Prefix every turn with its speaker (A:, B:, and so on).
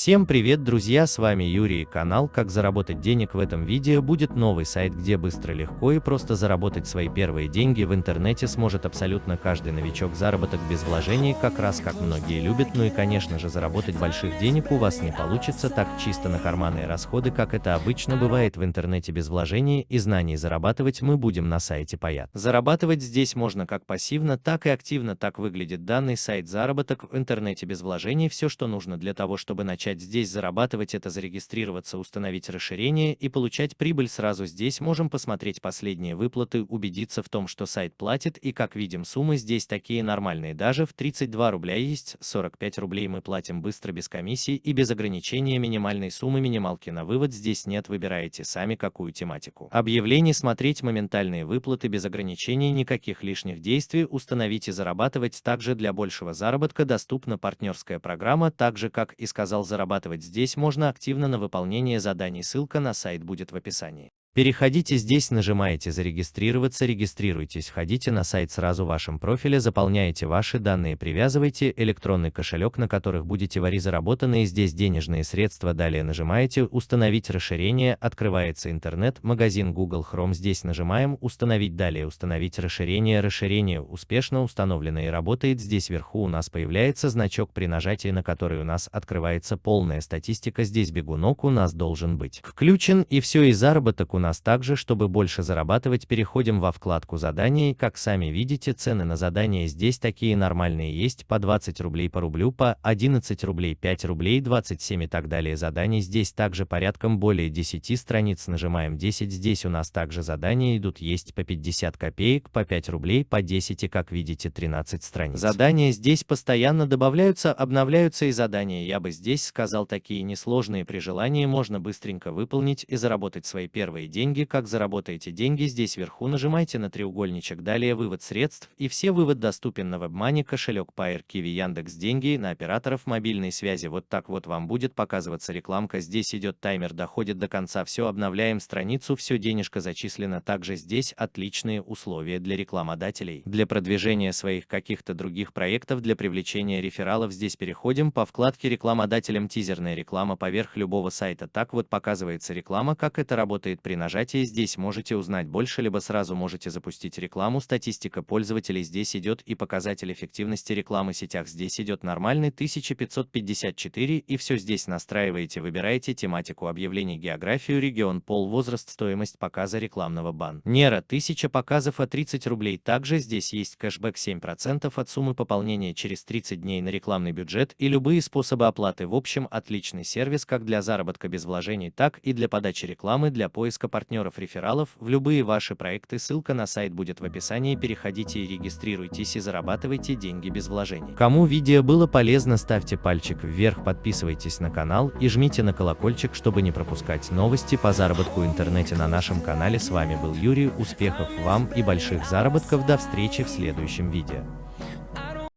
A: Всем привет, друзья, с вами Юрий, канал «Как заработать денег». В этом видео будет новый сайт, где быстро, легко и просто заработать свои первые деньги в интернете сможет абсолютно каждый новичок. Заработок без вложений, как раз как многие любят, ну и конечно же заработать больших денег у вас не получится так чисто на карманные расходы, как это обычно бывает в интернете без вложений и знаний. Зарабатывать мы будем на сайте Паят. Зарабатывать здесь можно как пассивно, так и активно. Так выглядит данный сайт заработок в интернете без вложений. Все, что нужно для того, чтобы начать начать здесь зарабатывать это зарегистрироваться, установить расширение и получать прибыль сразу здесь можем посмотреть последние выплаты, убедиться в том, что сайт платит и как видим суммы здесь такие нормальные, даже в 32 рубля есть, 45 рублей мы платим быстро без комиссии и без ограничения. Минимальной суммы минималки на вывод здесь нет, выбираете сами какую тематику. Объявление смотреть моментальные выплаты без ограничений, никаких лишних действий, установить и зарабатывать также для большего заработка доступна партнерская программа, так же как и сказал зарабатывать здесь можно активно на выполнение заданий, ссылка на сайт будет в описании. Переходите здесь, нажимаете «Зарегистрироваться», регистрируйтесь, входите на сайт сразу в вашем профиле, заполняете ваши данные, привязывайте электронный кошелек, на которых будете вари заработанные здесь денежные средства, далее нажимаете «Установить расширение», открывается интернет, магазин Google Chrome, здесь нажимаем «Установить», далее «Установить расширение», расширение успешно установлено и работает, здесь вверху у нас появляется значок, при нажатии на который у нас открывается полная статистика, здесь бегунок у нас должен быть включен и все и заработок у нас также, чтобы больше зарабатывать, переходим во вкладку задания, как сами видите, цены на задания здесь такие нормальные. Есть, по 20 рублей по рублю, по 11 рублей 5 рублей 27 и так далее. Заданий здесь также порядком более 10 страниц, нажимаем 10, здесь у нас также задания идут, есть по 50 копеек, по 5 рублей, по 10 и как видите 13 страниц. Задания здесь постоянно добавляются, обновляются и задания, я бы здесь сказал такие несложные, при желании можно быстренько выполнить и заработать свои первые деньги, как заработаете деньги, здесь вверху нажимайте на треугольничек, далее вывод средств, и все вывод доступен на WebMoney, кошелек Pair, Kiwi, Яндекс Деньги, на операторов мобильной связи. Вот так вот вам будет показываться рекламка, здесь идет таймер, доходит до конца, все обновляем страницу, все денежка зачислено, также здесь отличные условия для рекламодателей. Для продвижения своих каких-то других проектов, для привлечения рефералов здесь переходим по вкладке рекламодателям тизерная реклама поверх любого сайта. Так вот показывается реклама, как это работает при нажатии здесь можете узнать больше, либо сразу можете запустить рекламу. Статистика пользователей здесь идет и показатель эффективности рекламы в сетях здесь идет нормальный 1554 и все здесь настраиваете, выбираете тематику объявлений, географию, регион, пол, возраст, стоимость показа рекламного баннера 1000 показов от 30 рублей. Также здесь есть кэшбэк 7% от суммы пополнения через 30 дней на рекламный бюджет и любые способы оплаты. В общем, отличный сервис как для заработка без вложений, так и для подачи рекламы, для поиска партнеров-рефералов в любые ваши проекты. Ссылка на сайт будет в описании. Переходите и регистрируйтесь и зарабатывайте деньги без вложений. Кому видео было полезно, ставьте пальчик вверх, подписывайтесь на канал и жмите на колокольчик, чтобы не пропускать новости по заработку в интернете на нашем канале. С вами был Юрий, успехов вам и больших заработков. До встречи в следующем видео.